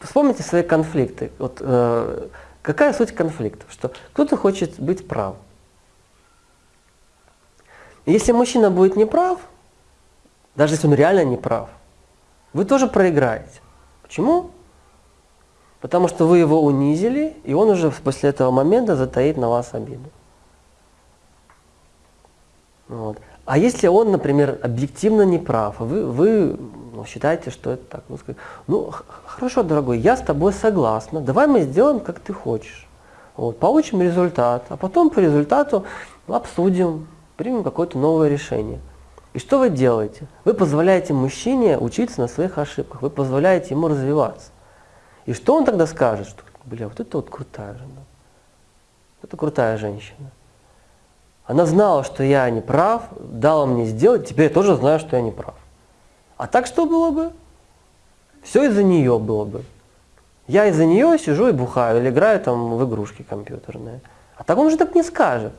вспомните свои конфликты. Вот, э, какая суть конфликтов? Что кто-то хочет быть прав. Если мужчина будет неправ, даже если он реально не прав, вы тоже проиграете. Почему? Потому что вы его унизили, и он уже после этого момента затаит на вас обиду. Вот. А если он, например, объективно не прав, вы, вы ну, считаете, что это так, ну, скажите, ну хорошо, дорогой, я с тобой согласна, давай мы сделаем, как ты хочешь. Вот, получим результат, а потом по результату обсудим, примем какое-то новое решение. И что вы делаете? Вы позволяете мужчине учиться на своих ошибках, вы позволяете ему развиваться. И что он тогда скажет? Что, бля, вот это вот крутая жена. Это крутая женщина. Она знала, что я не прав, дала мне сделать, теперь я тоже знаю, что я не прав. А так что было бы? Все из-за нее было бы. Я из-за нее сижу и бухаю, или играю там в игрушки компьютерные. А так он же так не скажет.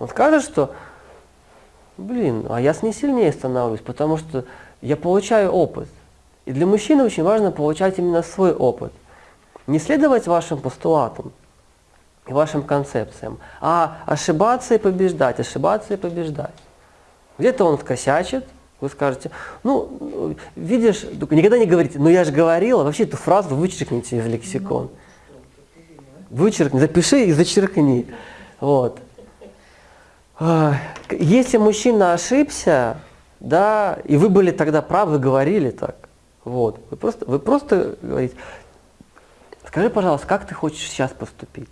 Он скажет, что блин, а я с ней сильнее становлюсь, потому что я получаю опыт. И для мужчины очень важно получать именно свой опыт. Не следовать вашим постулатам и вашим концепциям, а ошибаться и побеждать, ошибаться и побеждать. Где-то он скосячит, вы скажете, ну, видишь, никогда не говорите, ну я же говорила, вообще эту фразу вычеркните из лексикон. Вычеркни, запиши и зачеркни. Вот. Если мужчина ошибся, да, и вы были тогда правы, говорили так, вот, вы просто, вы просто говорите, скажи, пожалуйста, как ты хочешь сейчас поступить?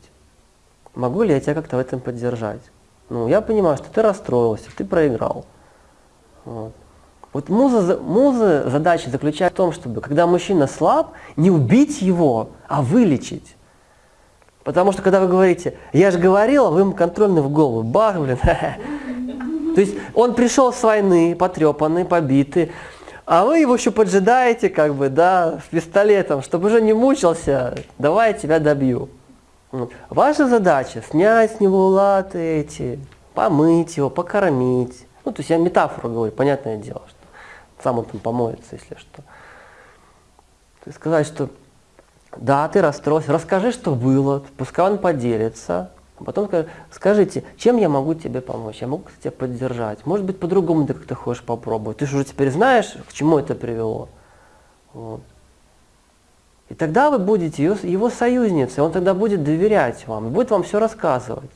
Могу ли я тебя как-то в этом поддержать? Ну, я понимаю, что ты расстроился, ты проиграл. Вот. Вот муза, муза задача заключается в том, чтобы, когда мужчина слаб, не убить его, а вылечить. Потому что когда вы говорите, я же говорила, вы ему контрольный в голову, бах, блин. То есть он пришел с войны, потрепанный, побитый, а вы его еще поджидаете, как бы, да, пистолетом, чтобы уже не мучился, давай я тебя добью. Ваша задача снять с него латы эти, помыть его, покормить. Ну, то есть я метафору говорю, понятное дело, что сам он там помоется, если что. То есть сказать, что да, ты расстроился, расскажи, что было, пускай он поделится. А потом скажи, скажите, чем я могу тебе помочь, я могу тебя поддержать. Может быть, по-другому ты как-то хочешь попробовать. Ты же уже теперь знаешь, к чему это привело. Вот. И тогда вы будете его, его союзницей, он тогда будет доверять вам, будет вам все рассказывать.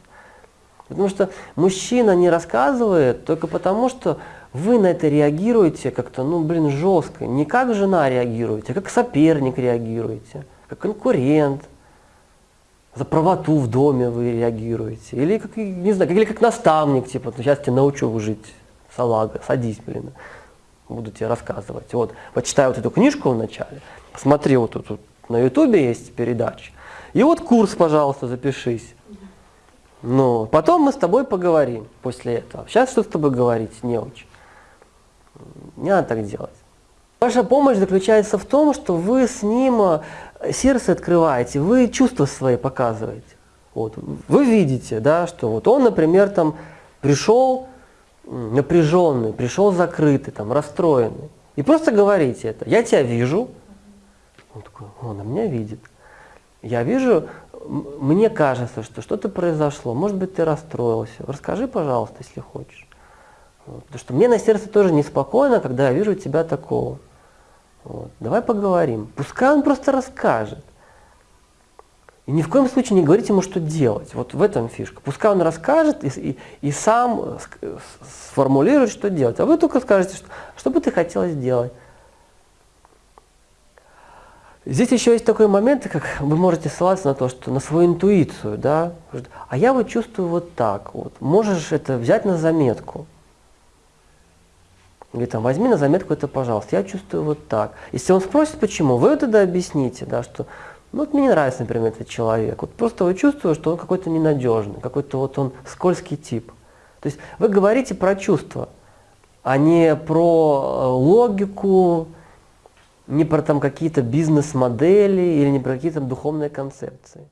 Потому что мужчина не рассказывает только потому, что вы на это реагируете как-то, ну, блин, жестко. Не как жена реагируете, а как соперник реагируете как конкурент, за правоту в доме вы реагируете. Или как, не знаю, или как наставник, типа, сейчас тебя научу жить, салага, садись, блин, буду тебе рассказывать. Вот, почитай вот эту книжку вначале, посмотри вот тут, на ютубе есть передача, и вот курс, пожалуйста, запишись. Ну, потом мы с тобой поговорим после этого. Сейчас что с тобой говорить не очень. Не надо так делать. Ваша помощь заключается в том, что вы с ним э, сердце открываете, вы чувства свои показываете. Вот. Вы видите, да, что вот он, например, там пришел напряженный, пришел закрытый, там, расстроенный. И просто говорите это. Я тебя вижу. Он такой, он меня видит. Я вижу, мне кажется, что что-то произошло. Может быть, ты расстроился. Расскажи, пожалуйста, если хочешь. Вот. Потому что мне на сердце тоже неспокойно, когда я вижу тебя такого. Вот. Давай поговорим. Пускай он просто расскажет. И ни в коем случае не говорите ему, что делать. Вот в этом фишка. Пускай он расскажет и, и, и сам сформулирует, что делать. А вы только скажете, что, что бы ты хотела сделать. Здесь еще есть такой момент, как вы можете ссылаться на то, что на свою интуицию, да, а я вот чувствую вот так вот. Можешь это взять на заметку. Говорит, там, возьми на заметку это, пожалуйста, я чувствую вот так. Если он спросит, почему, вы тогда объясните, да, что ну, вот мне не нравится, например, этот человек. Вот просто вы чувствуете, что он какой-то ненадежный, какой-то вот он скользкий тип. То есть вы говорите про чувства, а не про э, логику, не про там какие-то бизнес-модели или не про какие-то духовные концепции.